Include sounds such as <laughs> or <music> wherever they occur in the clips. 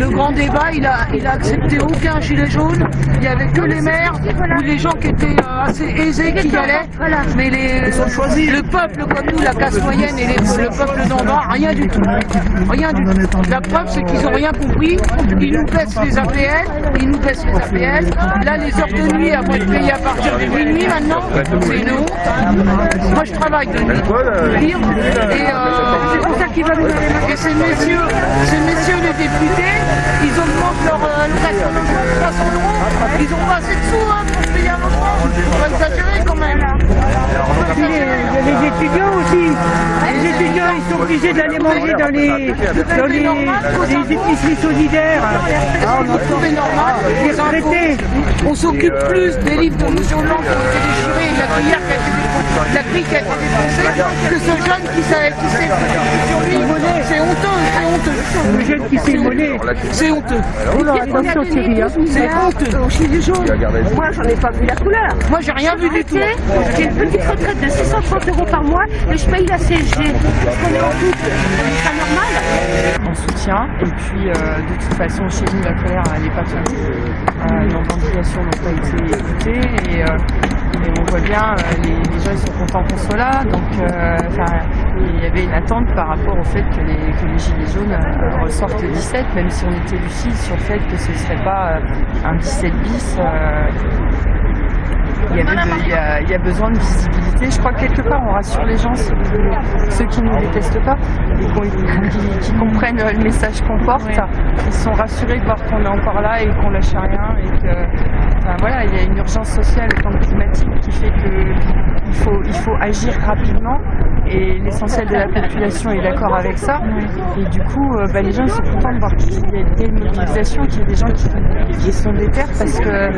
le grand débat, il a, il a accepté aucun gilet jaune. Il n'y avait que les maires ou les gens qui étaient euh, assez aisés qui y allaient. Mais les, le peuple comme nous, la classe moyenne et les- le peuple d'en bas, rien du tout. Rien du tout. La preuve, c'est qu'ils n'ont rien compris. Ils nous baissent les APL, ils nous baissent les APL. Là, les heures de nuit, après être payées à partir de minuit maintenant, c'est une honte. Moi, je travaille de nuit. Et euh, c'est pour ça qu'ils veulent nous donner la- Et ces messieurs, ces messieurs les députés, ils augmentent leur euh, location de 300 euros. Ils n'ont pas assez de sous hein, pour payer un logement. On va exagérer quand même. Les, les étudiants aussi. Les étudiants, ils sont obligés d'aller manger dans les, dans les, les épiceries solidaires. Ah, on trouvé normal. Les retraités. On s'occupe plus des livres de Rouge Blanc qui ont été déchirés et de la cuillère qui a été la grille qui a été défoncée, que ce jeune qui s'est qui s'est sur lui. C'est honteux, honteux. Le jeune qui s'est. C'est honteux. Attention Thierry. Hein. C'est honteux. Moi, j'en ai pas vu la couleur. Moi, j'ai rien vu du tout. J'ai une petite retraite de 630 euros par mois et je paye la CSG. Parce qu'on est en couple? C'est pas normal. en soutien. Et puis, euh, de toute façon, chez nous, la colère, elle n'est pas finie. Euh, nos revendications n'ont pas été écoutées. Et, euh, et on voit bien, euh, les, les gens, ils sont contents qu'on soit là. Donc, euh, il y avait une attente par rapport au fait que les, que les Gilets jaunes euh, ressortent le 17, même si on était lucide sur le fait que ce ne serait pas un 17 bis. Il y, avait de- il, y a, il y a besoin de visibilité. Je crois que quelque part on rassure les gens, ceux, ceux qui ne nous détestent pas et qui, qui comprennent le message qu'on porte. Ils sont rassurés de voir qu'on est encore là et qu'on lâche rien et que enfin, voilà, il y a une urgence sociale et climatique qui fait qu'il faut, il faut agir rapidement et l'essentiel de la population est d'accord avec ça. Et du coup, euh, bah, les gens sont contents de voir qu'il y a des mobilisations, qu'il y a des gens qui, qui sont déter parce que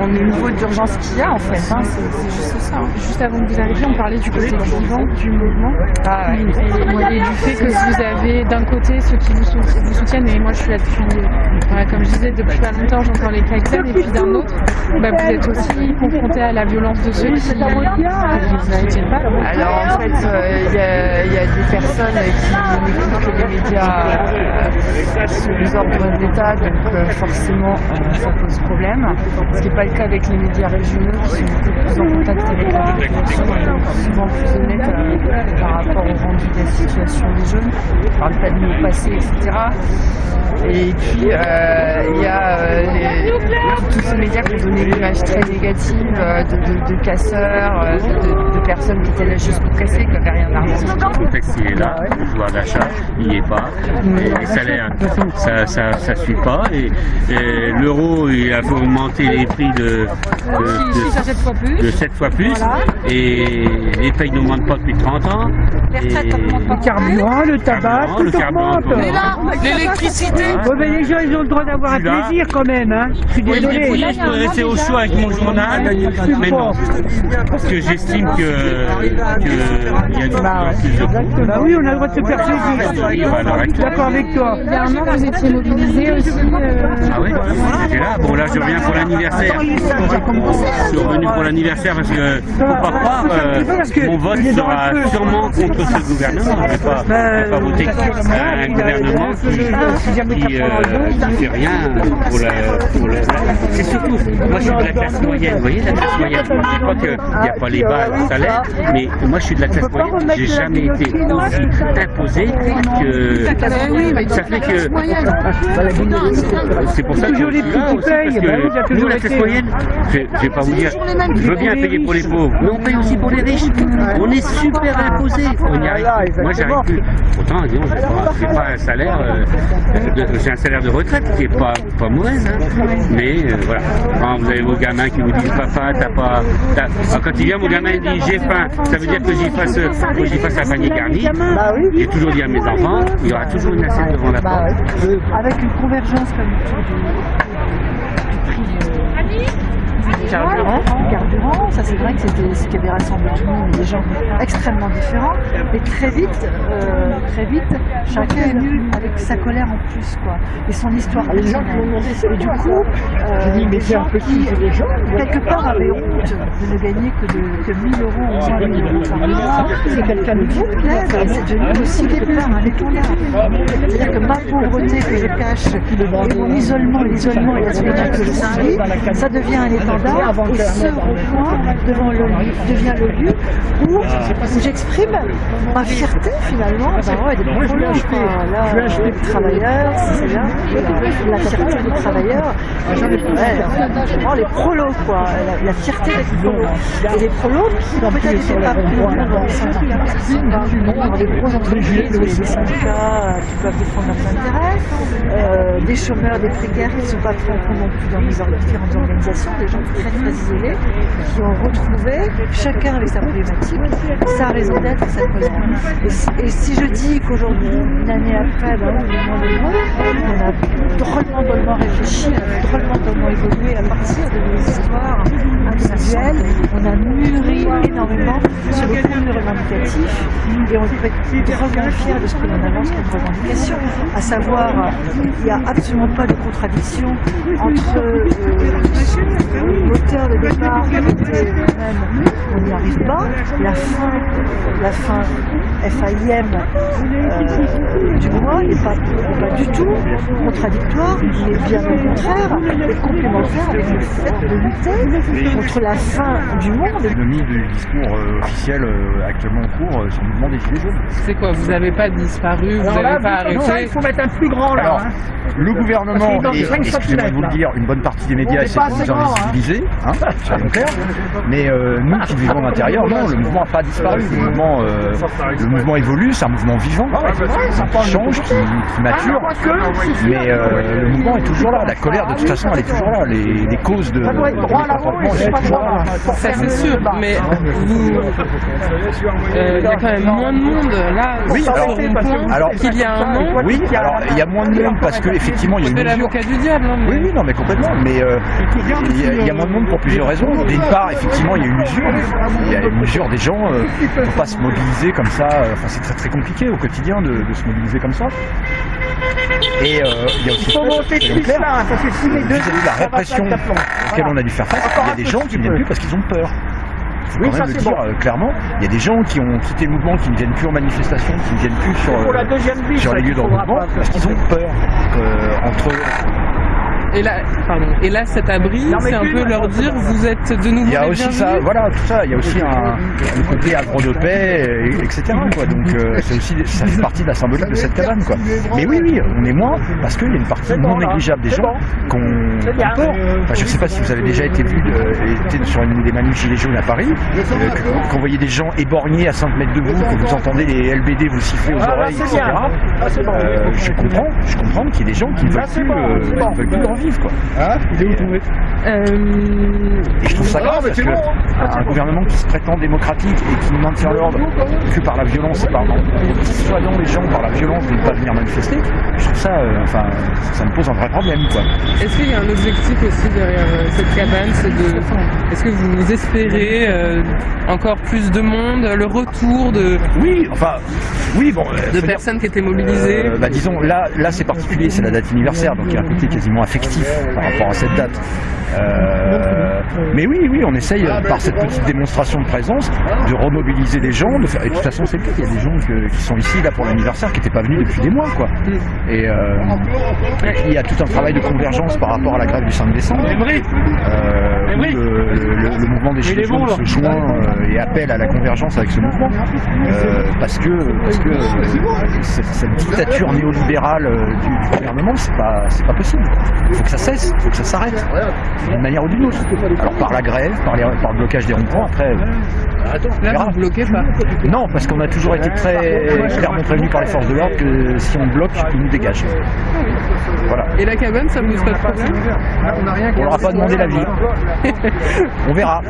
on est au niveau d'urgence qu'il y a en fait. hein, c'est juste ça. hein. Juste avant que vous arriviez, on parlait du côté vivant du mouvement Ah, ouais. et, et du fait que vous avez d'un côté ceux qui vous, sou- vous soutiennent, et moi je suis là depuis, voilà, comme je disais, depuis pas longtemps, j'entends les klaxons, et puis d'un autre, bah, vous êtes aussi confronté à la violence de ceux qui ne vous soutiennent pas. Alors en fait, euh, il y, a- des personnes qui n'écoutent que les médias euh, sous les ordres de l'État, donc euh, forcément euh, ça pose problème. Ce qui n'est pas le cas avec les médias régionaux qui sont plus en contact avec la population souvent plus honnêtes euh, par rapport au rendu de la situation des jeunes. On parle pas de nos passés, etc. Et puis euh, il y a euh, tous ces médias qui ont donné une image très négative euh, de, casseurs, euh, de, personnes qui étaient là juste pour casser, contexte il est là, le pouvoir d'achat il n'y est pas, et les salaires ça ça, ça suit pas, et, et l'euro il a fait augmenter les prix de, de, Ici, ça 7 fois plus. de 7 fois plus, et les payes n'augmentent pas depuis 30 ans. et- Le carburant, le tabac, Carburant, tout le carburant, augmente. Mais là, l'électricité, Ouais, mais les gens, ils ont le droit d'avoir un plaisir quand même, hein. Je suis désolé. oui, je peux rester au choix avec mon journal, mais non. Parce que j'estime que, que de Bah oui, on a le droit de se faire plaisir. Bah, d'accord avec toi. Il y a un an, vous étiez mobilisé aussi. euh, Ah oui, j'étais là. Bon là je reviens pour l'anniversaire. Je suis revenu pour l'anniversaire parce que faut pas croire, euh, mon vote sera sûrement contre ce gouvernement. Je vais pas, je vais pas voter contre un gouvernement qui, qui, euh, qui fait rien pour la. Pour la- C'est surtout, moi je suis de la classe moyenne, vous voyez la classe moyenne. Je dis pas qu'il n'y a pas les bas salaires, mais moi je suis de la classe moyenne. J'ai jamais été aussi imposé que ça fait que c'est pour ça que je suis là aussi, parce que toujours nous, la classe moyenne, je, je vais pas vous dire, je veux bien payer pour les pauvres, mais on paye aussi pour les riches. On est super imposés, on y arrive. Moi, j'arrive plus. Pourtant, disons, j'ai pas, un salaire, euh, j'ai un salaire de retraite qui est pas, pas mauvaise, hein. mais euh, voilà. Quand vous avez vos gamins qui vous disent, papa, t'as pas, quand il vient, mon gamin il dit, j'ai faim, ça veut dire que j'y fasse, j'y fasse un panier garni. J'ai toujours dit à mes enfants, il y aura toujours une assiette devant la porte. Avec une convergence comme du prix de- carburant. carburant. Ça, c'est vrai que c'était ce qui avait rassemblé tout le monde, des gens extrêmement différents. Mais très vite, euh, très vite, chacun est venu avec sa colère en plus, quoi, et son histoire personnelle. Et du coup, euh, les gens qui, quelque part, avaient honte de ne gagner que, de, que 1000 euros ou moins 1000 euros par mois, c'est quelqu'un de vous plaide, c'est devenu aussi quelque part un étendard. C'est-à-dire que ma pauvreté que je cache, et mon isolement, l'isolement et la solitude que je subis, ça devient un étendard, et ce rond-point devant le devient le lieu où, où j'exprime ma fierté finalement, ben ouais, des quoi. Là, les travailleurs, c'est là, la fierté des travailleurs, oh, les prolos, quoi, la, la fierté des prolos. Et les prolos qui peut-être n'étaient pas plus des gros entreprises, des syndicats qui peuvent défendre leurs intérêts, euh, des chômeurs, des précaires qui ne sont pas très non plus dans les différentes organisations, des gens très très isolés, qui ont retrouvé, chacun avec sa problématique, sa raison d'être sa colère. Et si, je dis qu'aujourd'hui, une année après, ben, on a drôlement, drôlement réfléchi, on a drôlement, drôlement évolué à partir de nos histoires individuelles, on a mûri énormément sur le revendicatif et on être drôlement fiers de ce que l'on avance comme revendication, à savoir, il n'y a absolument pas de contradiction entre euh, l'auteur de départ et même on n'y arrive pas, la fin, la fin FAIM euh, du mois n'est pas, pas, du tout contradictoire, mais bien au contraire, est complémentaire avec le fait de lutter contre la fin du monde. L'économie du discours euh, officiel euh, actuellement en cours euh, sur le mouvement des Gilets jaunes. C'est quoi Vous n'avez pas disparu, vous n'avez pas arrêté ça, il faut mettre un plus grand là. Alors, hein. le gouvernement et, excusez-moi de vous le dire, une bonne partie des médias essaient de nous hein. invisibiliser, hein, clairs. Mais euh, nous qui vivons à l'intérieur, non, le mouvement n'a pas disparu. Le mouvement, euh, le mouvement évolue, c'est un mouvement vivant, qui change, qui, qui mature. Mais euh, le mouvement est toujours là. La colère, de toute façon, elle est toujours là. Les, les causes de, de mécontentement, elles sont toujours là. Ça c'est sûr, mais vous, euh, il y a quand même moins de monde là Oui, alors- qu'il y a un an. Oui, alors il y a moins de monde parce que effectivement il y a Je une mesure. l'avocat du diable. hein, mais- Oui, oui, non, mais complètement. Mais euh, il y, a- il y a moins de monde pour plusieurs raisons. D'une part, effectivement, il y a une usure. Il y a une usure des gens. Euh, ne faut pas se mobiliser comme ça. Euh, Enfin, c'est très très compliqué au quotidien de, de se mobiliser comme ça. Et euh, il y a aussi Il faut monter deux la répression auquel on a dû faire face, il y a des gens qui ne viennent plus parce qu'ils ont peur. Faut Oui, quand ça, le dire bon. euh, clairement. Il y a des gens qui ont quitté le mouvement, qui ne viennent plus en manifestation, qui ne viennent plus sur, Pour la deuxième vie, sur les lieux pas parce qu'ils ont peur. Euh, entre Et là, pardon. Et là, cet abri, c'est un peu leur dire, vous êtes de nouveau Il y a aussi bienvenus. ça, voilà, tout ça. Il y a aussi un, le côté agro de paix, et- etc. Quoi. Donc euh, c'est aussi, ça fait partie de la symbolique de cette cabane, quoi. Mais oui, oui, on est moins parce qu'il y a une partie non négligeable des gens qu'on. Enfin, je sais pas si vous avez déjà été vu, de- été sur une des manifs gilets jaunes à Paris, euh, que- qu'on voyait des gens éborgnés à 5 mètres de vous, que vous entendez les LBD vous siffler aux Ah, oreilles, etc. Ah. Euh, je comprends, je comprends qu'il y ait des gens qui ne veulent plus, euh, qui ne veulent vivre, quoi. Euh, Et je trouve ça grave parce que un gouvernement qui se prétend démocratique et qui ne maintient l'ordre que par la violence par dissuadant les gens par la violence de ne pas venir manifester, je trouve ça, euh, enfin, ça me pose un vrai problème, quoi. Est-ce qu'il y a un objectif aussi derrière euh, cette cabane c'est de... Est-ce que vous espérez euh, encore plus de monde, le retour de, Oui, enfin, oui, bon. euh, de dire- personnes qui étaient mobilisées Euh, bah, disons, là, là c'est particulier, c'est la date anniversaire, donc il y a un côté quasiment affectif par rapport à cette date. Euh, mais oui, oui, on essaye euh, par cette petite démonstration de présence de remobiliser des gens, de faire. Et de toute façon, c'est le cas. Il y a des gens que- qui sont ici là pour l'anniversaire qui n'étaient pas venus depuis des mois, quoi. Et euh, il y a tout un travail de convergence par rapport à la grève du 5 décembre. Euh, où le, le- le mouvement des Gilets jaunes se joint et appelle à la convergence avec ce mouvement. Parce que, parce que cette, cette dictature néolibérale du, du gouvernement, c'est pas, c'est pas possible. Il faut que ça cesse, il faut que ça s'arrête, d'une manière ou d'une autre. Alors par la grève, par, les- par le blocage des ronds-points, après. euh, on Là, vous bloquez pas. Non, parce qu'on a toujours été très clairement prévenus par les forces de l'ordre que si on bloque, ils nous dégagent. Voilà. Et la cabane, ça pose pas de problème On leur a pas demandé l'avis. <laughs> On verra.